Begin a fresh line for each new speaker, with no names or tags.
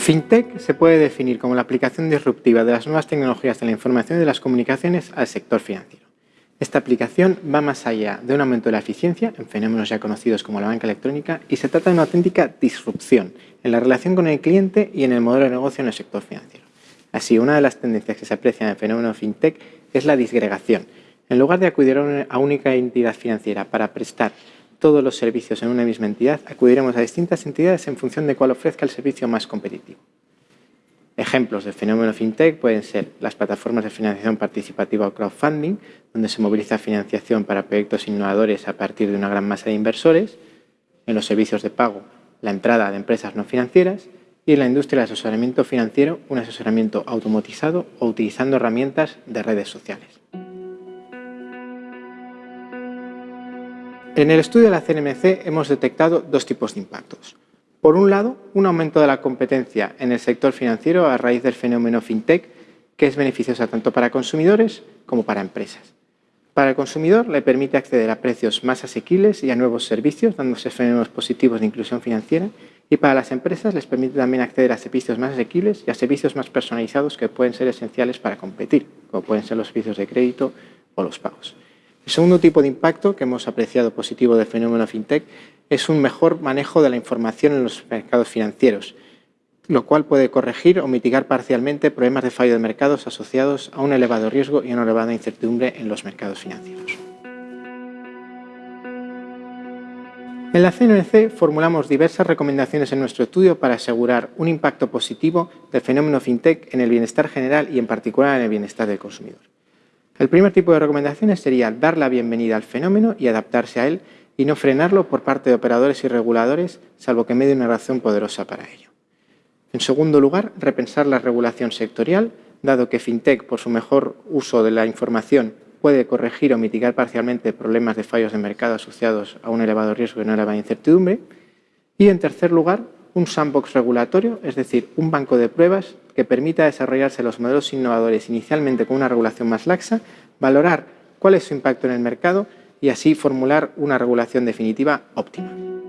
FinTech se puede definir como la aplicación disruptiva de las nuevas tecnologías de la información y de las comunicaciones al sector financiero. Esta aplicación va más allá de un aumento de la eficiencia en fenómenos ya conocidos como la banca electrónica y se trata de una auténtica disrupción en la relación con el cliente y en el modelo de negocio en el sector financiero. Así, una de las tendencias que se aprecian en el fenómeno FinTech es la disgregación. En lugar de acudir a una única entidad financiera para prestar todos los servicios en una misma entidad, acudiremos a distintas entidades en función de cuál ofrezca el servicio más competitivo. Ejemplos de fenómeno fintech pueden ser las plataformas de financiación participativa o crowdfunding, donde se moviliza financiación para proyectos innovadores a partir de una gran masa de inversores, en los servicios de pago, la entrada de empresas no financieras y en la industria del asesoramiento financiero, un asesoramiento automatizado o utilizando herramientas de redes sociales. En el estudio de la CNMC hemos detectado dos tipos de impactos. Por un lado, un aumento de la competencia en el sector financiero a raíz del fenómeno fintech, que es beneficiosa tanto para consumidores como para empresas. Para el consumidor le permite acceder a precios más asequibles y a nuevos servicios, dándose fenómenos positivos de inclusión financiera, y para las empresas les permite también acceder a servicios más asequibles y a servicios más personalizados que pueden ser esenciales para competir, como pueden ser los servicios de crédito o los pagos. El segundo tipo de impacto que hemos apreciado positivo del fenómeno fintech es un mejor manejo de la información en los mercados financieros, lo cual puede corregir o mitigar parcialmente problemas de fallo de mercados asociados a un elevado riesgo y una elevada incertidumbre en los mercados financieros. En la CNC formulamos diversas recomendaciones en nuestro estudio para asegurar un impacto positivo del fenómeno fintech en el bienestar general y en particular en el bienestar del consumidor. El primer tipo de recomendaciones sería dar la bienvenida al fenómeno y adaptarse a él y no frenarlo por parte de operadores y reguladores, salvo que me dé una razón poderosa para ello. En segundo lugar, repensar la regulación sectorial, dado que FinTech, por su mejor uso de la información, puede corregir o mitigar parcialmente problemas de fallos de mercado asociados a un elevado riesgo y una elevada incertidumbre. Y en tercer lugar, un sandbox regulatorio, es decir, un banco de pruebas que permita desarrollarse los modelos innovadores inicialmente con una regulación más laxa, valorar cuál es su impacto en el mercado y así formular una regulación definitiva óptima.